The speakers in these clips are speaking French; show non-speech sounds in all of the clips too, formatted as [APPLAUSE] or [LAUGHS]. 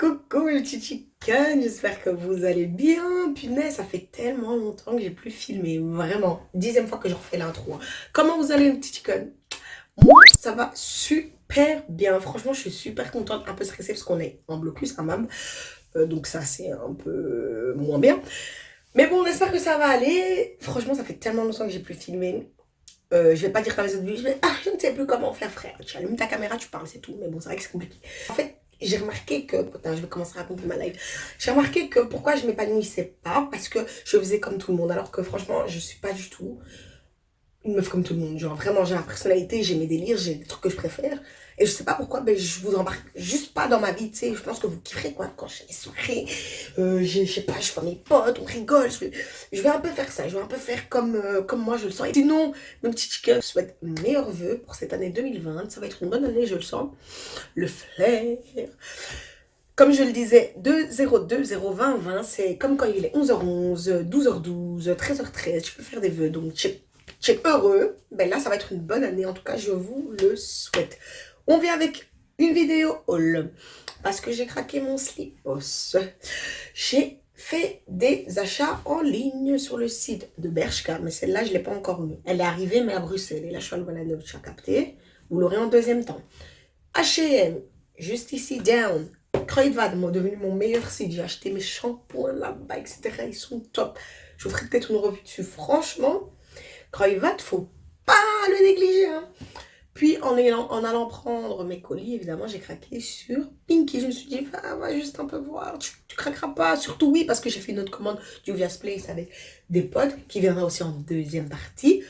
Coucou les chicken, j'espère que vous allez bien. Punaise, ça fait tellement longtemps que j'ai plus filmé, vraiment. Dixième fois que je refais l'intro. Hein. Comment vous allez les chicken Moi, ça va super bien. Franchement, je suis super contente, un peu stressée parce qu'on est en blocus quand même. Euh, donc ça, c'est un peu moins bien. Mais bon, on espère que ça va aller. Franchement, ça fait tellement longtemps que j'ai plus filmé. Euh, je vais pas dire comme les autres je vais, ah, je ne sais plus comment faire, frère. Tu allumes ta caméra, tu parles, c'est tout. Mais bon, c'est vrai que c'est compliqué. En fait, j'ai remarqué que, putain, je vais commencer à raconter ma live. J'ai remarqué que pourquoi je m'épanouissais pas, parce que je faisais comme tout le monde. Alors que franchement, je suis pas du tout une meuf comme tout le monde. Genre vraiment, j'ai ma personnalité, j'ai mes délires, j'ai des trucs que je préfère. Et je sais pas pourquoi, mais je vous embarque juste pas dans ma vie, tu sais. Je pense que vous kifferez, quoi, quand j'ai des soirées. Euh, je sais pas, je fais mes potes, on rigole. Je je vais un peu faire ça, je vais un peu faire comme, euh, comme moi je le sens. Et sinon, mes petits chickens, je souhaite meilleurs vœux pour cette année 2020. Ça va être une bonne année, je le sens. Le flair. Comme je le disais, 202 020 20, c'est comme quand il est 11h11, 12h12, 13h13, tu peux faire des vœux. Donc, tu es heureux. Ben là, ça va être une bonne année. En tout cas, je vous le souhaite. On vient avec une vidéo haul. Parce que j'ai craqué mon slipos. J'ai fait des achats en ligne sur le site de Bershka. Mais celle-là, je ne l'ai pas encore eue. Elle est arrivée, mais à Bruxelles. Et là, je suis à capté. Vous l'aurez en deuxième temps. H&M, juste ici, down. Kruidvat m'a devenu mon meilleur site. J'ai acheté mes shampoings là-bas, etc. Ils sont top. Je vous ferai peut-être une revue dessus. Franchement, Kruidvat, faut pas le négliger. Hein. Puis en, allant, en allant prendre mes colis, évidemment, j'ai craqué sur Pinky. Je me suis dit, va, juste un peu voir, tu, craqueras pas. Surtout oui, parce que j'ai fait une autre commande du Vias Place avec des potes qui viendra aussi en deuxième partie.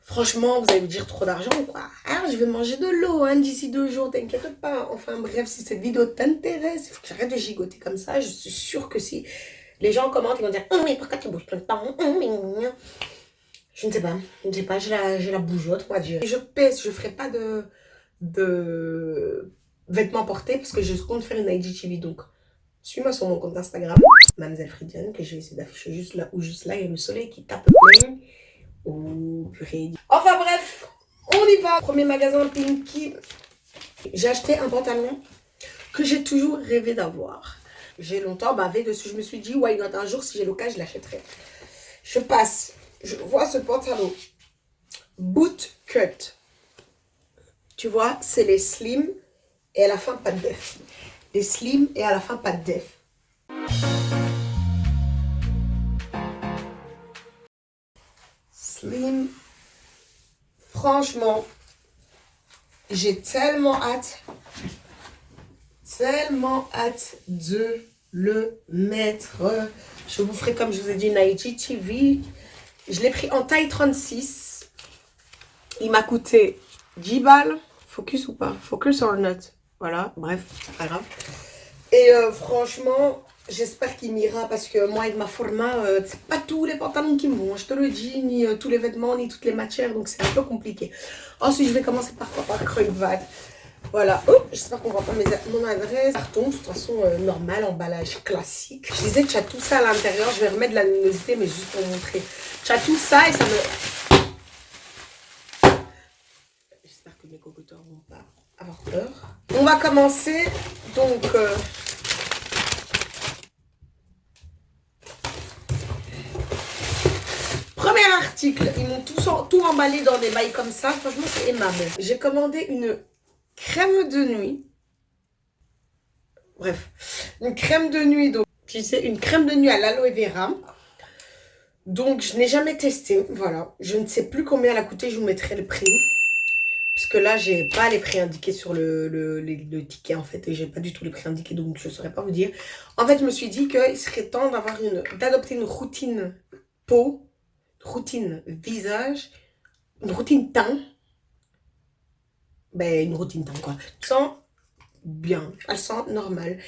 Franchement, vous allez me dire trop d'argent quoi? Ah, je vais manger de l'eau hein, d'ici deux jours, t'inquiète pas. Enfin bref, si cette vidéo t'intéresse, il faut que j'arrête de gigoter comme ça. Je suis sûre que si les gens commentent, ils vont dire hum, mais pourquoi tu bouges tout le temps? Hum, je ne sais pas. Je ne sais pas, j'ai la, la bougeotte, on va dire. je pèse, je ne ferai pas de, de vêtements portés parce que je compte faire une IGTV. Donc, suis-moi sur mon compte Instagram, Mademoiselle Fridiane, que je vais essayer d'afficher juste là ou juste là. Il y a le soleil qui tape. Oh, purée. Enfin bref, on y va. Premier magasin Pinky. J'ai acheté un pantalon que j'ai toujours rêvé d'avoir. J'ai longtemps bavé dessus. Je me suis dit, why not? Un jour, si j'ai l'occasion, je l'achèterai. Je passe je vois ce pantalon boot cut. Tu vois, c'est les slim et à la fin pas de def. Les slim et à la fin pas de def. Slim. Franchement, j'ai tellement hâte, tellement hâte de le mettre. Je vous ferai comme je vous ai dit une IGTV je l'ai pris en taille 36. Il m'a coûté 10 balles. Focus ou pas? Focus or not Voilà, bref, c'est pas grave. Et euh, franchement, j'espère qu'il m'ira parce que moi, avec ma format, euh, c'est pas tous les pantalons qui me vont. Je te le dis, ni euh, tous les vêtements, ni toutes les matières. Donc, c'est un peu compliqué. Ensuite, je vais commencer par quoi Par Cruyvat. Voilà, j'espère qu'on voit pas mon adresse. Carton, de toute façon, normal, emballage classique. Je disais tu as tout ça à l'intérieur. Je vais remettre de la luminosité, mais juste pour montrer. Tu as tout ça et ça me... J'espère que mes cocoteurs vont pas avoir peur. On va commencer, donc... Euh, premier article, ils m'ont tout, tout emballé dans des bails comme ça. Franchement, c'est aimable. J'ai commandé une crème de nuit. Bref, une crème de nuit. Donc, tu sais, une crème de nuit à l'aloe vera. Donc, je n'ai jamais testé. Voilà. Je ne sais plus combien elle a coûté. Je vous mettrai le prix. Parce que là, j'ai pas les prix indiqués sur le, le, ticket, en fait. Et j'ai pas du tout les prix indiqués. Donc, je ne saurais pas vous dire. En fait, je me suis dit qu'il serait temps d'avoir une d'adopter une routine peau, routine visage, une routine teint. Ben, une routine quoi. Elle sent bien. Elle sent normal.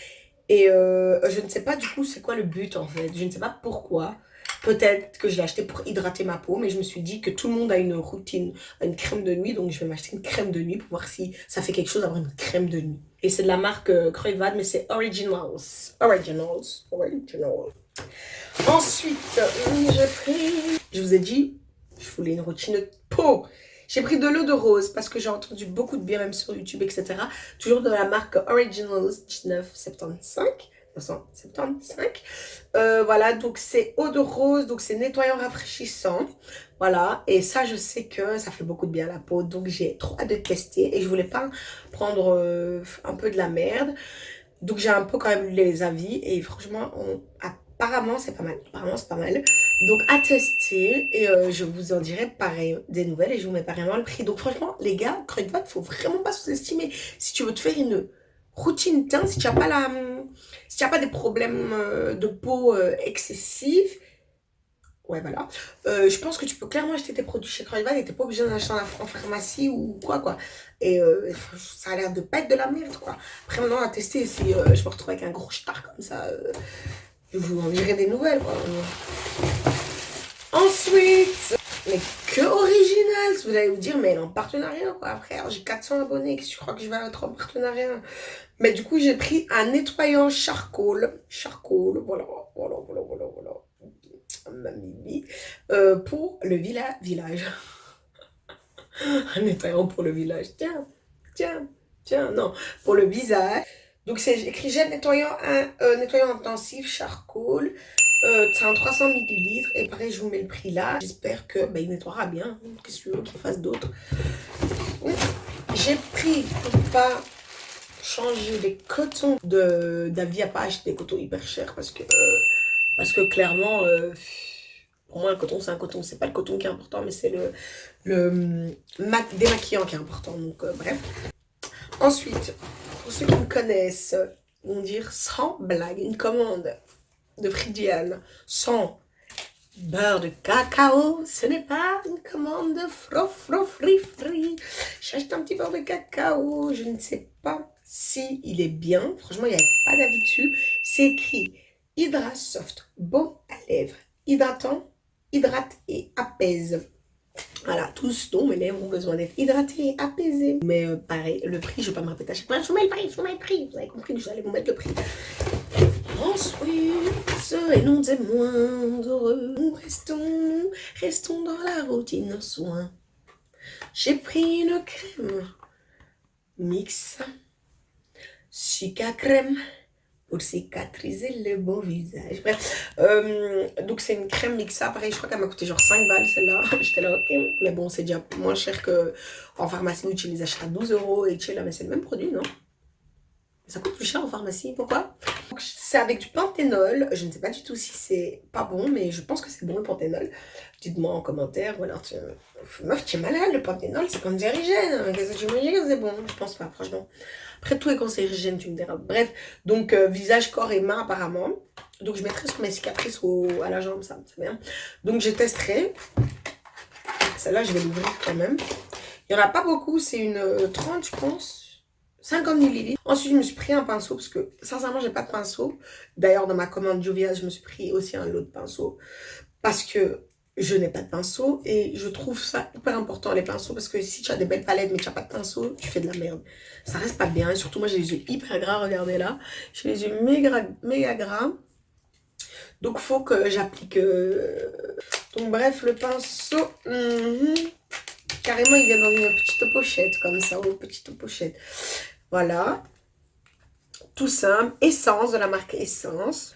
Et euh, je ne sais pas, du coup, c'est quoi le but, en fait? Je ne sais pas pourquoi. Peut-être que je l'ai acheté pour hydrater ma peau, mais je me suis dit que tout le monde a une routine, une crème de nuit, donc je vais m'acheter une crème de nuit pour voir si ça fait quelque chose d'avoir une crème de nuit. Et c'est de la marque euh, mais c'est Originals. Originals. Originals. Ensuite, j'ai pris... Je vous ai dit, je voulais une routine de peau. J'ai pris de l'eau de rose parce que j'ai entendu beaucoup de bien même sur YouTube, etc. Toujours de la marque Originals 1975. 1975. Euh, voilà, donc c'est eau de rose, donc c'est nettoyant rafraîchissant. Voilà, et ça, je sais que ça fait beaucoup de bien à la peau. Donc j'ai trop hâte de tester et je voulais pas prendre euh, un peu de la merde. Donc j'ai un peu quand même les avis et franchement, apparemment c'est pas mal. Apparemment c'est pas mal. Donc à tester et euh, je vous en dirai pareil des nouvelles et je vous mets vraiment le prix. Donc franchement les gars, il faut vraiment pas sous-estimer. Si tu veux te faire une routine teint, si tu n'as pas la, si tu as pas des problèmes euh, de peau euh, excessifs, ouais voilà, je pense que tu peux clairement acheter tes produits chez Croyval et t'es pas obligé d'en acheter en, pharmacie ou quoi quoi. Et ça a l'air de pas être de la merde quoi. Après maintenant à tester si je me retrouve avec un gros star comme ça je vous en dirai des nouvelles. Mais que original Vous allez vous dire, mais en partenariat quoi. Après, j'ai 400 abonnés, que tu crois que je vais être en partenariat? Mais du coup, j'ai pris un nettoyant charcoal. Charcoal, voilà, voilà, voilà, voilà, voilà. Mamie, euh, pour le villa village. [LAUGHS] un nettoyant pour le village. Tiens, tiens, tiens, non. Pour le visage. Donc c'est écrit gel nettoyant, euh, nettoyant intensif, charcoal. Euh, c'est un 300 ml. Et pareil, je vous mets le prix là. J'espère que bah, il nettoiera bien. Qu'est-ce que tu veux qu'il fasse d'autre? J'ai pris pour pas changer les cotons de d'Avia pas acheter des cotons hyper chers parce que euh, parce que clairement pour moi un coton c'est un coton c'est pas le coton qui est important mais c'est le le démaquillant qui est important donc bref ensuite pour ceux qui me connaissent, vont dire sans blague, une commande de Fridiane sans beurre de cacao, ce n'est pas une commande de fro fro fri. J'achète un petit beurre de cacao, je ne sais pas si est bien. Franchement, il n'y a pas d'avis dessus. C'est écrit Hydra Soft, bon à lèvres, hydratant, hydrate et apaise. Voilà, tous dont mes lèvres ont besoin d'être hydratées, apaisées. Mais euh, pareil, le prix, je ne vais pas me répéter à chaque fois. Je vous mets le prix, je vous mets le prix. Vous avez compris, vais aller vous mettre le prix. Ensuite, et non des moindres, nous restons, restons dans la routine soin. J'ai pris une crème mix, chica crème pour cicatriser le beau visage. Bref, euh, donc c'est une crème mixa. Pareil, je crois qu'elle m'a coûté genre 5 balles celle-là. [LAUGHS] J'étais là, ok. Mais bon, c'est déjà moins cher que en pharmacie où tu les achètes à 12 euros et tu es là, mais c'est le même produit, non? Ça coûte plus cher en pharmacie, pourquoi? C'est avec du panthénol, je ne sais pas du tout si c'est pas bon, mais je pense que c'est bon le panthénol. Dites-moi en commentaire, ou alors. Meuf, tu es malade, le panthénol, c'est cancérigène. Qu'est-ce que tu dis c'est bon? Je pense pas, franchement. Après, tout est cancérigène, tu me diras. Bref, donc euh, visage, corps et main apparemment. Donc je mettrai sur mes cicatrices à la jambe, ça, c'est bien. Donc je testerai. Celle-là, je vais l'ouvrir quand même. Il n'y en a pas beaucoup, c'est une 30, euh, je pense. 50 ml. Ensuite, je me suis pris un pinceau parce que, sincèrement, j'ai pas de pinceau. D'ailleurs, dans ma commande Jovia, je me suis pris aussi un lot de pinceaux parce que je n'ai pas de pinceau et je trouve ça hyper important les pinceaux parce que si tu as des belles palettes mais tu n'as pas de pinceau, tu fais de la merde. Ça reste pas bien et surtout moi j'ai les yeux hyper gras, regardez là. J'ai les yeux méga, méga gras. Donc faut que j'applique... Euh, donc bref, le pinceau... Mhm. Carrément il vient dans une petite pochette comme ça, une petite pochette. Voilà. Tout simple. Essence de la marque Essence.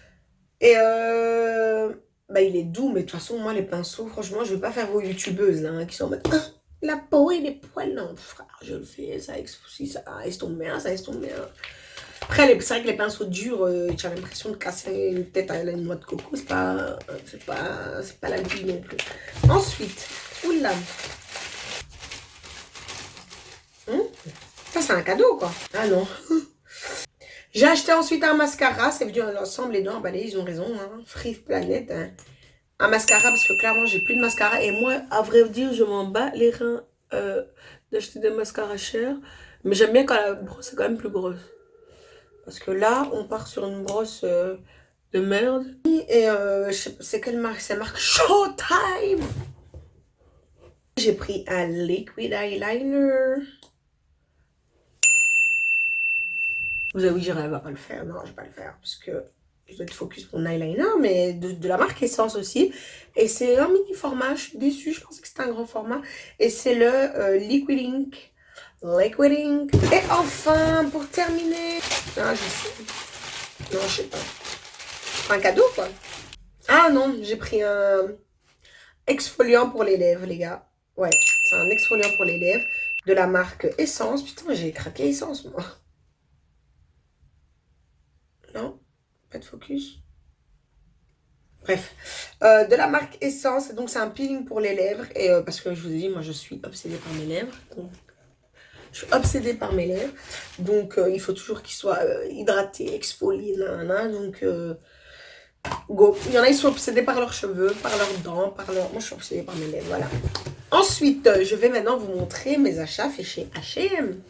Et euh, bah, il est doux, mais de toute façon, moi, les pinceaux, franchement, je vais pas faire vos youtubeuses hein, qui sont en mode ah, la peau et les poils. Non, frère, je le fais, ça, ça estompe bien, ça estompe bien. Après, c'est vrai que les pinceaux durs, euh, tu as l'impression de casser une tête à la noix de coco. C'est pas, c'est pas, pas la vie non plus. Ensuite, oula. Hum ça, c'est un cadeau, quoi. Ah non. [LAUGHS] J'ai acheté ensuite un mascara. C'est venu ensemble, les deux emballés. Ils ont raison. Hein. Free Planet. Hein. Un mascara parce que clairement, j'ai plus de mascara. Et moi, à vrai dire, je m'en bats les reins euh, d'acheter des mascaras chers. Mais j'aime bien quand la brosse est quand même plus grosse. Parce que là, on part sur une brosse euh, de merde. Et euh, c'est quelle marque? C'est marque Showtime. J'ai pris un liquid eyeliner. Vous vous dire, elle va pas le faire. Non, je vais pas le faire. Parce que je dois être focus mon eyeliner, mais de, la marque Essence aussi. Et c'est un mini format, je suis déçue, je pensais que c'était un grand format. Et c'est le euh, Liquid Ink. Liquid Ink. Et enfin, pour terminer... Ah, je sais. Non, je sais pas. Un cadeau, quoi. Ah non, j'ai pris un exfoliant pour les lèvres, les gars. Ouais, c'est un exfoliant pour les lèvres de la marque Essence. Putain, j'ai craqué Essence, moi. Non Pas de focus Bref, euh, de la marque Essence, donc c'est un peeling pour les lèvres, et euh, parce que je vous ai dit, moi je suis obsédée par mes lèvres, je suis obsédée par mes lèvres, donc euh, il faut toujours qu'ils soient hydratés, exfoliés, là, donc go. Il y en a, ils sont obsédés par leurs cheveux, par leurs dents, par leurs... Moi je suis obsédée par mes lèvres, voilà. Ensuite, je vais maintenant vous montrer mes achats faits chez H&M.